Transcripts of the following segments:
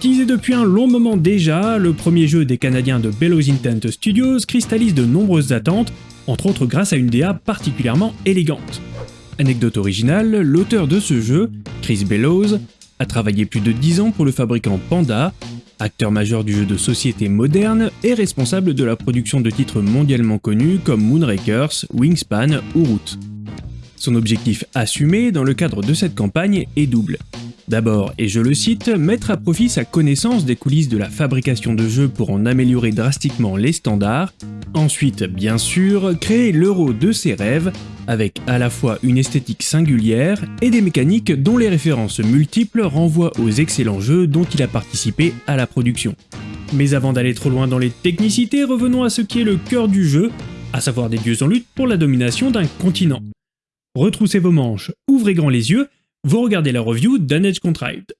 Teasé depuis un long moment déjà, le premier jeu des Canadiens de Bellows Intent Studios cristallise de nombreuses attentes, entre autres grâce à une DA particulièrement élégante. Anecdote originale, l'auteur de ce jeu, Chris Bellows, a travaillé plus de 10 ans pour le fabricant Panda, acteur majeur du jeu de société moderne et responsable de la production de titres mondialement connus comme Moonrakers, Wingspan ou Root. Son objectif assumé dans le cadre de cette campagne est double. D'abord, et je le cite, mettre à profit sa connaissance des coulisses de la fabrication de jeux pour en améliorer drastiquement les standards. Ensuite, bien sûr, créer l'euro de ses rêves, avec à la fois une esthétique singulière et des mécaniques dont les références multiples renvoient aux excellents jeux dont il a participé à la production. Mais avant d'aller trop loin dans les technicités, revenons à ce qui est le cœur du jeu, à savoir des dieux en lutte pour la domination d'un continent. Retroussez vos manches, ouvrez grand les yeux, vous regardez la review d'un Edge Contrived.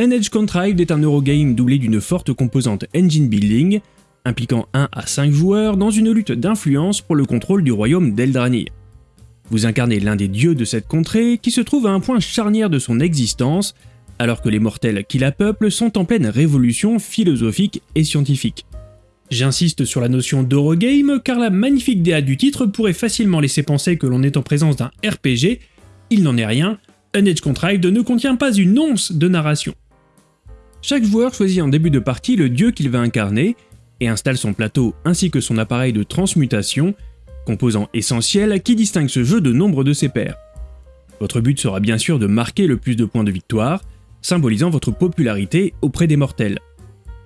An Edge Contrived est un Eurogame doublé d'une forte composante engine building, impliquant 1 à 5 joueurs dans une lutte d'influence pour le contrôle du royaume d'Eldrani. Vous incarnez l'un des dieux de cette contrée qui se trouve à un point charnière de son existence alors que les mortels qui la peuplent sont en pleine révolution philosophique et scientifique. J'insiste sur la notion d'Eurogame car la magnifique DA du titre pourrait facilement laisser penser que l'on est en présence d'un RPG, il n'en est rien, un Edge Contrived ne contient pas une once de narration. Chaque joueur choisit en début de partie le dieu qu'il va incarner et installe son plateau ainsi que son appareil de transmutation, composant essentiel qui distingue ce jeu de nombre de ses pairs. Votre but sera bien sûr de marquer le plus de points de victoire, symbolisant votre popularité auprès des mortels.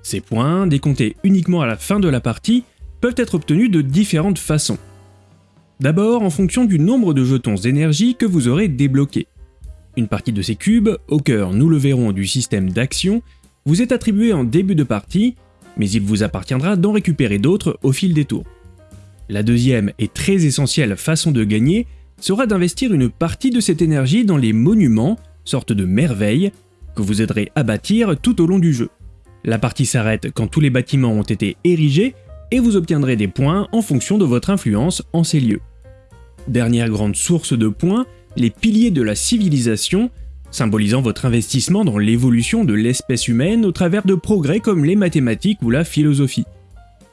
Ces points, décomptés uniquement à la fin de la partie, peuvent être obtenus de différentes façons. D'abord en fonction du nombre de jetons énergie que vous aurez débloqués. Une partie de ces cubes, au cœur nous le verrons du système d'action, vous est attribuée en début de partie, mais il vous appartiendra d'en récupérer d'autres au fil des tours. La deuxième et très essentielle façon de gagner sera d'investir une partie de cette énergie dans les monuments, sorte de merveilles, que vous aiderez à bâtir tout au long du jeu. La partie s'arrête quand tous les bâtiments ont été érigés et vous obtiendrez des points en fonction de votre influence en ces lieux. Dernière grande source de points, les piliers de la civilisation, symbolisant votre investissement dans l'évolution de l'espèce humaine au travers de progrès comme les mathématiques ou la philosophie.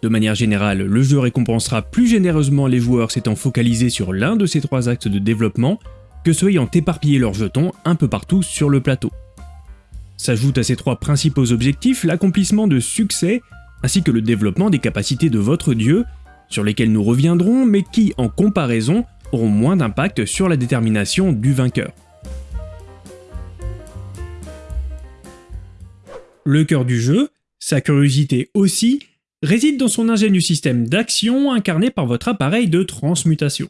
De manière générale, le jeu récompensera plus généreusement les joueurs s'étant focalisés sur l'un de ces trois axes de développement que ceux ayant éparpillé leurs jetons un peu partout sur le plateau. S'ajoute à ces trois principaux objectifs l'accomplissement de succès, ainsi que le développement des capacités de votre dieu, sur lesquelles nous reviendrons, mais qui, en comparaison, auront moins d'impact sur la détermination du vainqueur. Le cœur du jeu, sa curiosité aussi, réside dans son ingénieux système d'action incarné par votre appareil de transmutation.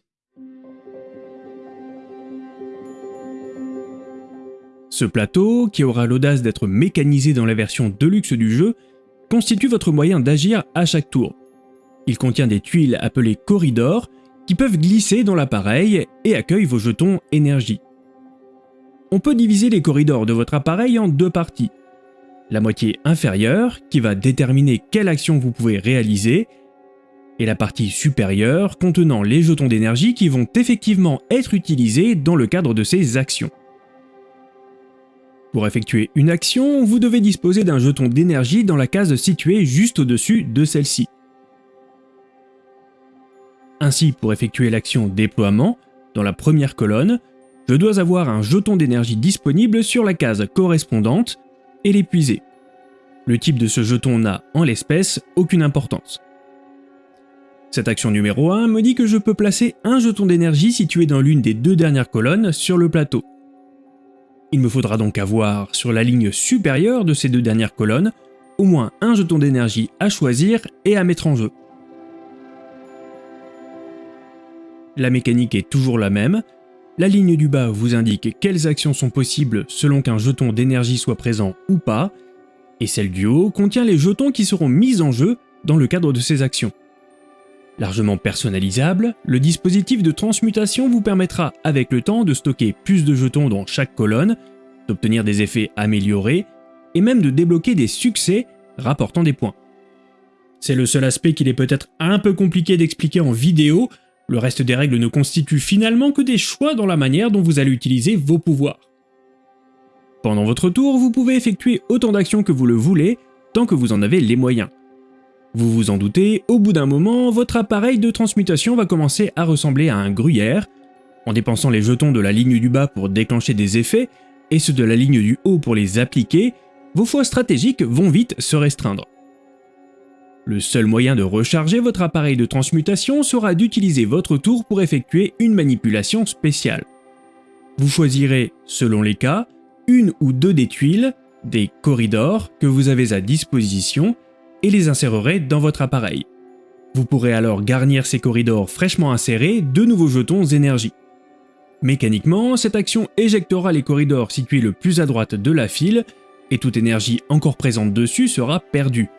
Ce plateau, qui aura l'audace d'être mécanisé dans la version deluxe du jeu, constitue votre moyen d'agir à chaque tour. Il contient des tuiles appelées corridors qui peuvent glisser dans l'appareil et accueillent vos jetons énergie. On peut diviser les corridors de votre appareil en deux parties. La moitié inférieure, qui va déterminer quelle action vous pouvez réaliser, et la partie supérieure contenant les jetons d'énergie qui vont effectivement être utilisés dans le cadre de ces actions. Pour effectuer une action, vous devez disposer d'un jeton d'énergie dans la case située juste au-dessus de celle-ci. Ainsi, pour effectuer l'action déploiement, dans la première colonne, je dois avoir un jeton d'énergie disponible sur la case correspondante et l'épuiser. Le type de ce jeton n'a, en l'espèce, aucune importance. Cette action numéro 1 me dit que je peux placer un jeton d'énergie situé dans l'une des deux dernières colonnes sur le plateau. Il me faudra donc avoir, sur la ligne supérieure de ces deux dernières colonnes, au moins un jeton d'énergie à choisir et à mettre en jeu. La mécanique est toujours la même, la ligne du bas vous indique quelles actions sont possibles selon qu'un jeton d'énergie soit présent ou pas, et celle du haut contient les jetons qui seront mis en jeu dans le cadre de ces actions. Largement personnalisable, le dispositif de transmutation vous permettra avec le temps de stocker plus de jetons dans chaque colonne, d'obtenir des effets améliorés, et même de débloquer des succès rapportant des points. C'est le seul aspect qu'il est peut-être un peu compliqué d'expliquer en vidéo, le reste des règles ne constitue finalement que des choix dans la manière dont vous allez utiliser vos pouvoirs. Pendant votre tour, vous pouvez effectuer autant d'actions que vous le voulez, tant que vous en avez les moyens. Vous vous en doutez, au bout d'un moment, votre appareil de transmutation va commencer à ressembler à un gruyère, en dépensant les jetons de la ligne du bas pour déclencher des effets, et ceux de la ligne du haut pour les appliquer, vos choix stratégiques vont vite se restreindre. Le seul moyen de recharger votre appareil de transmutation sera d'utiliser votre tour pour effectuer une manipulation spéciale. Vous choisirez, selon les cas, une ou deux des tuiles, des corridors que vous avez à disposition et les insérerez dans votre appareil. Vous pourrez alors garnir ces corridors fraîchement insérés de nouveaux jetons énergie. Mécaniquement, cette action éjectera les corridors situés le plus à droite de la file et toute énergie encore présente dessus sera perdue.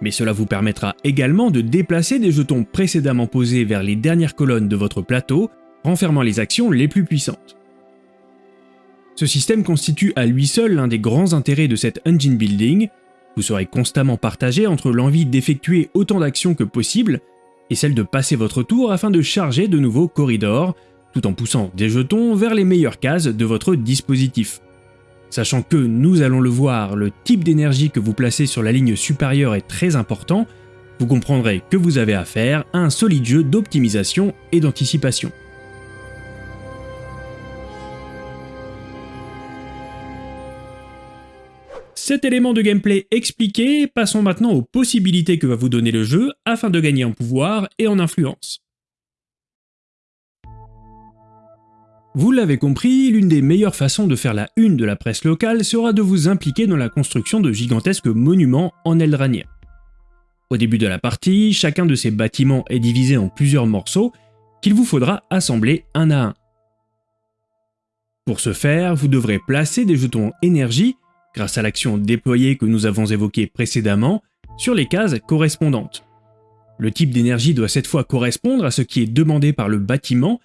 Mais cela vous permettra également de déplacer des jetons précédemment posés vers les dernières colonnes de votre plateau, renfermant les actions les plus puissantes. Ce système constitue à lui seul l'un des grands intérêts de cette engine building, vous serez constamment partagé entre l'envie d'effectuer autant d'actions que possible et celle de passer votre tour afin de charger de nouveaux corridors, tout en poussant des jetons vers les meilleures cases de votre dispositif. Sachant que, nous allons le voir, le type d'énergie que vous placez sur la ligne supérieure est très important, vous comprendrez que vous avez affaire à un solide jeu d'optimisation et d'anticipation. Cet élément de gameplay expliqué, passons maintenant aux possibilités que va vous donner le jeu afin de gagner en pouvoir et en influence. Vous l'avez compris, l'une des meilleures façons de faire la une de la presse locale sera de vous impliquer dans la construction de gigantesques monuments en Eldrania. Au début de la partie, chacun de ces bâtiments est divisé en plusieurs morceaux qu'il vous faudra assembler un à un. Pour ce faire, vous devrez placer des jetons énergie grâce à l'action déployée que nous avons évoquée précédemment, sur les cases correspondantes. Le type d'énergie doit cette fois correspondre à ce qui est demandé par le bâtiment,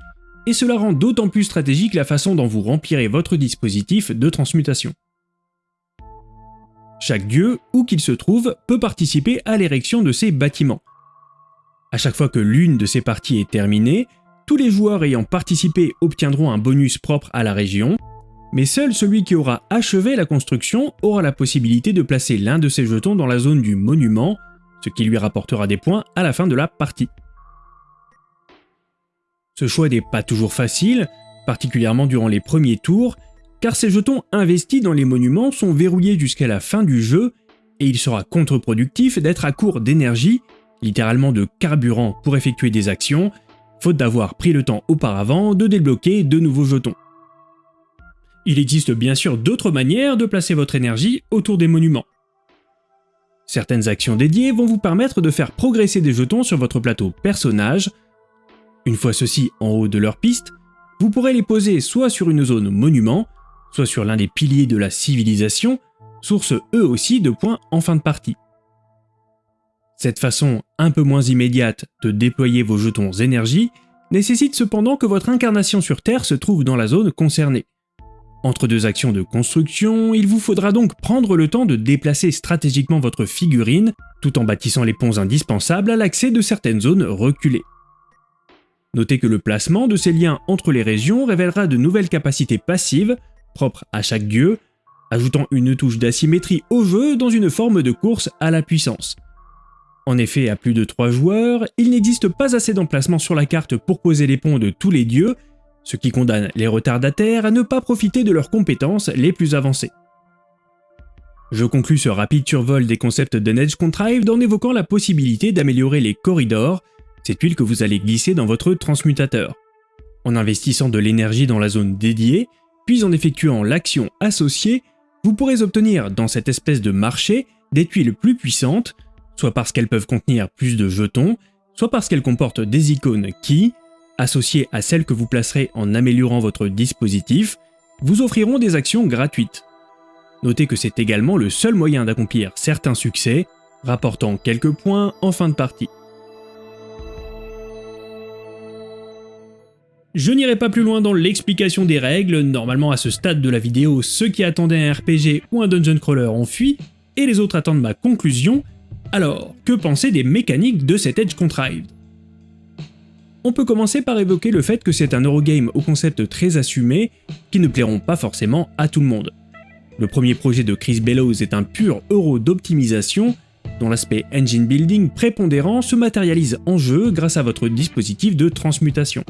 et cela rend d'autant plus stratégique la façon dont vous remplirez votre dispositif de transmutation. Chaque dieu, où qu'il se trouve, peut participer à l'érection de ces bâtiments. À chaque fois que l'une de ces parties est terminée, tous les joueurs ayant participé obtiendront un bonus propre à la région, mais seul celui qui aura achevé la construction aura la possibilité de placer l'un de ses jetons dans la zone du monument, ce qui lui rapportera des points à la fin de la partie. Ce choix n'est pas toujours facile, particulièrement durant les premiers tours, car ces jetons investis dans les monuments sont verrouillés jusqu'à la fin du jeu, et il sera contre-productif d'être à court d'énergie, littéralement de carburant pour effectuer des actions, faute d'avoir pris le temps auparavant de débloquer de nouveaux jetons. Il existe bien sûr d'autres manières de placer votre énergie autour des monuments. Certaines actions dédiées vont vous permettre de faire progresser des jetons sur votre plateau personnage. Une fois ceux-ci en haut de leur piste, vous pourrez les poser soit sur une zone monument, soit sur l'un des piliers de la civilisation, source eux aussi de points en fin de partie. Cette façon un peu moins immédiate de déployer vos jetons énergie nécessite cependant que votre incarnation sur Terre se trouve dans la zone concernée. Entre deux actions de construction, il vous faudra donc prendre le temps de déplacer stratégiquement votre figurine, tout en bâtissant les ponts indispensables à l'accès de certaines zones reculées. Notez que le placement de ces liens entre les régions révélera de nouvelles capacités passives, propres à chaque dieu, ajoutant une touche d'asymétrie au jeu dans une forme de course à la puissance. En effet, à plus de 3 joueurs, il n'existe pas assez d'emplacements sur la carte pour poser les ponts de tous les dieux, ce qui condamne les retardataires à ne pas profiter de leurs compétences les plus avancées. Je conclus ce rapide survol des concepts de Nedge Contrived en évoquant la possibilité d'améliorer les corridors, ces tuiles que vous allez glisser dans votre transmutateur. En investissant de l'énergie dans la zone dédiée, puis en effectuant l'action associée, vous pourrez obtenir dans cette espèce de marché des tuiles plus puissantes, soit parce qu'elles peuvent contenir plus de jetons, soit parce qu'elles comportent des icônes qui, associées à celles que vous placerez en améliorant votre dispositif, vous offriront des actions gratuites. Notez que c'est également le seul moyen d'accomplir certains succès, rapportant quelques points en fin de partie. Je n'irai pas plus loin dans l'explication des règles, normalement à ce stade de la vidéo, ceux qui attendaient un RPG ou un dungeon crawler ont fui, et les autres attendent ma conclusion, Alors, que penser des mécaniques de cet Edge Contrived? On peut commencer par évoquer le fait que c'est un Eurogame au concept très assumé qui ne plairont pas forcément à tout le monde. Le premier projet de Chris Bellows est un pur euro d'optimisation dont l'aspect engine building prépondérant se matérialise en jeu grâce à votre dispositif de transmutation.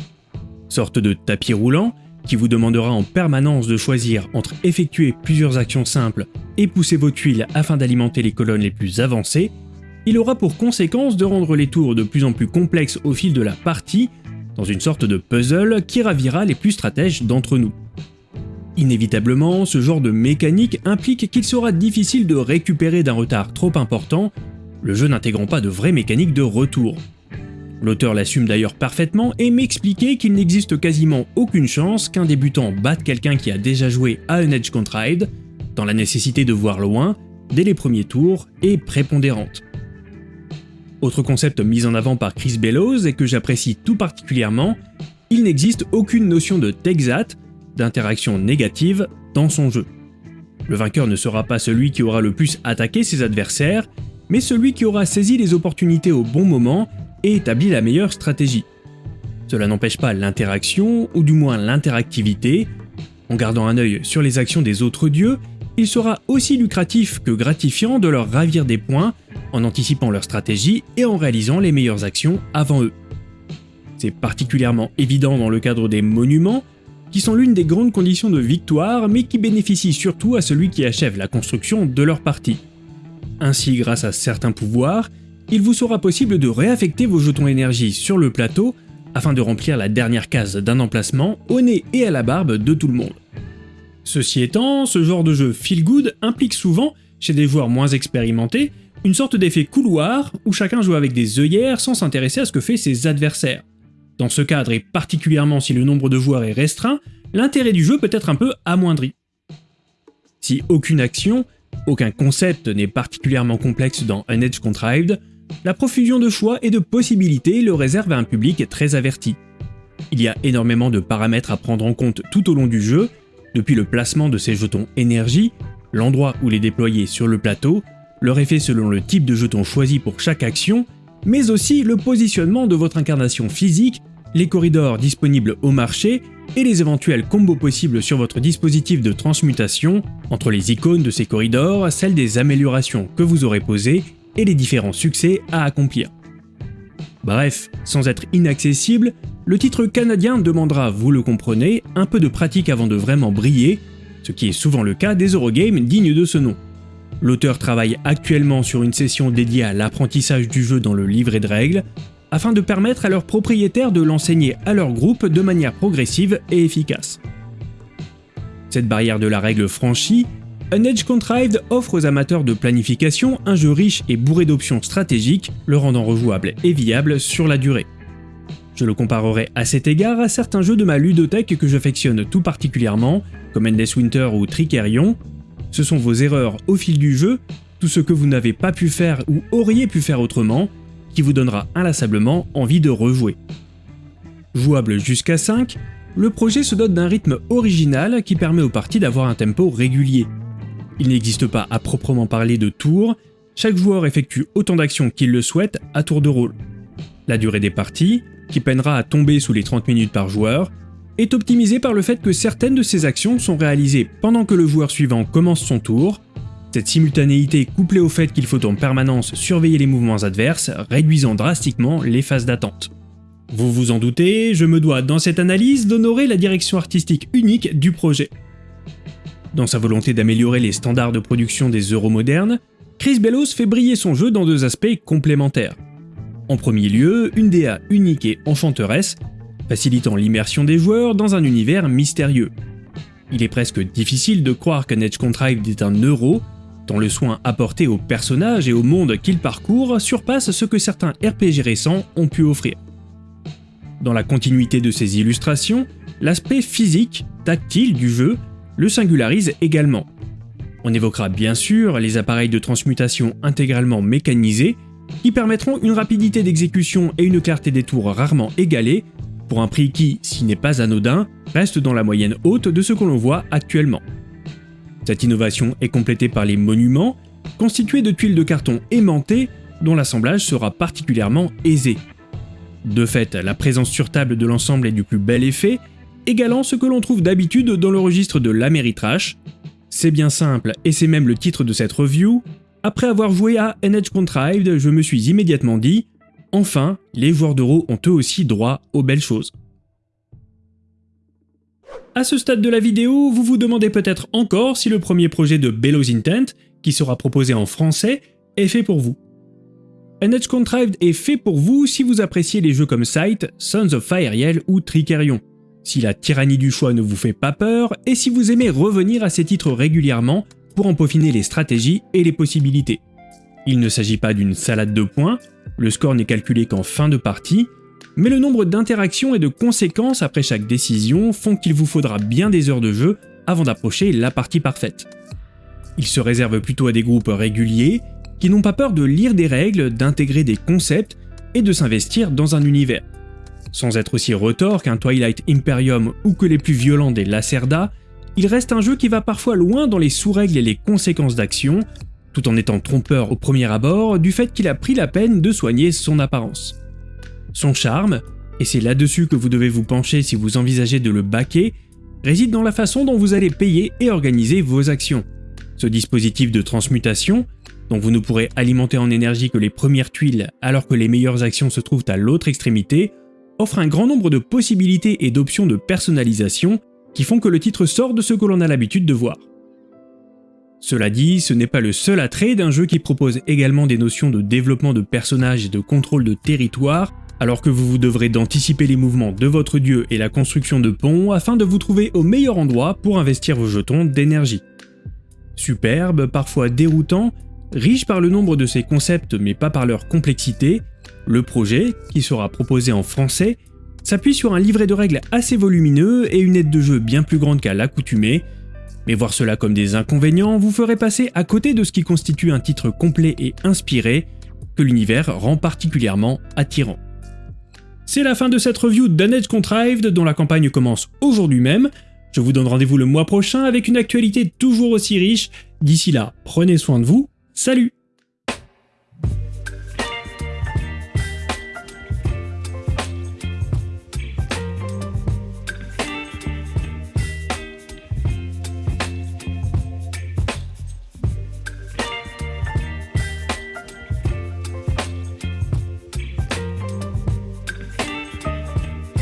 Sorte de tapis roulant qui vous demandera en permanence de choisir entre effectuer plusieurs actions simples et pousser vos tuiles afin d'alimenter les colonnes les plus avancées, il aura pour conséquence de rendre les tours de plus en plus complexes au fil de la partie, dans une sorte de puzzle qui ravira les plus stratèges d'entre nous. Inévitablement, ce genre de mécanique implique qu'il sera difficile de récupérer d'un retard trop important, le jeu n'intégrant pas de vraie mécanique de retour. L'auteur l'assume d'ailleurs parfaitement et m'expliquait qu'il n'existe quasiment aucune chance qu'un débutant batte quelqu'un qui a déjà joué à un Edge Contrived, dans la nécessité de voir loin, dès les premiers tours, et prépondérante. Autre concept mis en avant par Chris Bellows et que j'apprécie tout particulièrement, il n'existe aucune notion de Texat, d'interaction négative dans son jeu. Le vainqueur ne sera pas celui qui aura le plus attaqué ses adversaires, mais celui qui aura saisi les opportunités au bon moment et établi la meilleure stratégie. Cela n'empêche pas l'interaction, ou du moins l'interactivité. En gardant un œil sur les actions des autres dieux, il sera aussi lucratif que gratifiant de leur ravir des points en anticipant leur stratégie et en réalisant les meilleures actions avant eux. C'est particulièrement évident dans le cadre des monuments, qui sont l'une des grandes conditions de victoire, mais qui bénéficient surtout à celui qui achève la construction de leur partie. Ainsi, grâce à certains pouvoirs, il vous sera possible de réaffecter vos jetons énergie sur le plateau afin de remplir la dernière case d'un emplacement au nez et à la barbe de tout le monde. Ceci étant, ce genre de jeu feel good implique souvent, chez des joueurs moins expérimentés, une sorte d'effet couloir où chacun joue avec des œillères sans s'intéresser à ce que fait ses adversaires. Dans ce cadre, et particulièrement si le nombre de joueurs est restreint, l'intérêt du jeu peut être un peu amoindri. Si aucune action, aucun concept n'est particulièrement complexe dans Un Edge Contrived, la profusion de choix et de possibilités le réserve à un public très averti. Il y a énormément de paramètres à prendre en compte tout au long du jeu, depuis le placement de ces jetons énergie, l'endroit où les déployer sur le plateau, leur effet selon le type de jeton choisi pour chaque action, mais aussi le positionnement de votre incarnation physique les corridors disponibles au marché et les éventuels combos possibles sur votre dispositif de transmutation entre les icônes de ces corridors, celles des améliorations que vous aurez posées et les différents succès à accomplir. Bref, sans être inaccessible, le titre canadien demandera, vous le comprenez, un peu de pratique avant de vraiment briller, ce qui est souvent le cas des Eurogames dignes de ce nom. L'auteur travaille actuellement sur une session dédiée à l'apprentissage du jeu dans le livret de règles, afin de permettre à leurs propriétaires de l'enseigner à leur groupe de manière progressive et efficace. Cette barrière de la règle franchie, un Edge Contrived offre aux amateurs de planification un jeu riche et bourré d'options stratégiques, le rendant rejouable et viable sur la durée. Je le comparerai à cet égard à certains jeux de ma ludothèque que j'affectionne tout particulièrement, comme Endless Winter ou Tricerion. Ce sont vos erreurs au fil du jeu, tout ce que vous n'avez pas pu faire ou auriez pu faire autrement, qui vous donnera inlassablement envie de rejouer. Jouable jusqu'à 5, le projet se dote d'un rythme original qui permet aux parties d'avoir un tempo régulier. Il n'existe pas à proprement parler de tours, chaque joueur effectue autant d'actions qu'il le souhaite à tour de rôle. La durée des parties, qui peinera à tomber sous les 30 minutes par joueur, est optimisée par le fait que certaines de ces actions sont réalisées pendant que le joueur suivant commence son tour, cette simultanéité couplée au fait qu'il faut en permanence surveiller les mouvements adverses, réduisant drastiquement les phases d'attente. Vous vous en doutez, je me dois dans cette analyse d'honorer la direction artistique unique du projet. Dans sa volonté d'améliorer les standards de production des euros modernes, Chris Bellows fait briller son jeu dans deux aspects complémentaires. En premier lieu, une DA unique et enchanteresse, facilitant l'immersion des joueurs dans un univers mystérieux. Il est presque difficile de croire qu'un Edge Contrived est un euro, le soin apporté aux personnages et au monde qu'ils parcourent surpasse ce que certains RPG récents ont pu offrir. Dans la continuité de ces illustrations, l'aspect physique, tactile du jeu le singularise également. On évoquera bien sûr les appareils de transmutation intégralement mécanisés qui permettront une rapidité d'exécution et une clarté des tours rarement égalées, pour un prix qui, s'il n'est pas anodin, reste dans la moyenne haute de ce que l'on voit actuellement. Cette innovation est complétée par les monuments, constitués de tuiles de carton aimantées dont l'assemblage sera particulièrement aisé. De fait, la présence sur table de l'ensemble est du plus bel effet, égalant ce que l'on trouve d'habitude dans le registre de l'Ameritrash. C'est bien simple, et c'est même le titre de cette review. Après avoir joué à NH Contrived, je me suis immédiatement dit « Enfin, les joueurs d'euro ont eux aussi droit aux belles choses ». À ce stade de la vidéo, vous vous demandez peut-être encore si le premier projet de Bellows Intent, qui sera proposé en français, est fait pour vous. NH Contrived est fait pour vous si vous appréciez les jeux comme Sight, Sons of Fireel ou Tricerion si la tyrannie du choix ne vous fait pas peur, et si vous aimez revenir à ces titres régulièrement pour en peaufiner les stratégies et les possibilités. Il ne s'agit pas d'une salade de points, le score n'est calculé qu'en fin de partie, mais le nombre d'interactions et de conséquences après chaque décision font qu'il vous faudra bien des heures de jeu avant d'approcher la partie parfaite. Il se réserve plutôt à des groupes réguliers, qui n'ont pas peur de lire des règles, d'intégrer des concepts et de s'investir dans un univers. Sans être aussi retors qu'un Twilight Imperium ou que les plus violents des Lacerda, il reste un jeu qui va parfois loin dans les sous-règles et les conséquences d'action, tout en étant trompeur au premier abord du fait qu'il a pris la peine de soigner son apparence. Son charme, et c'est là-dessus que vous devez vous pencher si vous envisagez de le baquer, réside dans la façon dont vous allez payer et organiser vos actions. Ce dispositif de transmutation, dont vous ne pourrez alimenter en énergie que les premières tuiles alors que les meilleures actions se trouvent à l'autre extrémité, offre un grand nombre de possibilités et d'options de personnalisation qui font que le titre sort de ce que l'on a l'habitude de voir. Cela dit, ce n'est pas le seul attrait d'un jeu qui propose également des notions de développement de personnages et de contrôle de territoire, alors que vous vous devrez d'anticiper les mouvements de votre dieu et la construction de ponts afin de vous trouver au meilleur endroit pour investir vos jetons d'énergie. Superbe, parfois déroutant, riche par le nombre de ses concepts mais pas par leur complexité, le projet, qui sera proposé en français, s'appuie sur un livret de règles assez volumineux et une aide de jeu bien plus grande qu'à l'accoutumée, mais voir cela comme des inconvénients vous ferait passer à côté de ce qui constitue un titre complet et inspiré, que l'univers rend particulièrement attirant. C'est la fin de cette review d'Unedge Contrived dont la campagne commence aujourd'hui même. Je vous donne rendez-vous le mois prochain avec une actualité toujours aussi riche. D'ici là, prenez soin de vous. Salut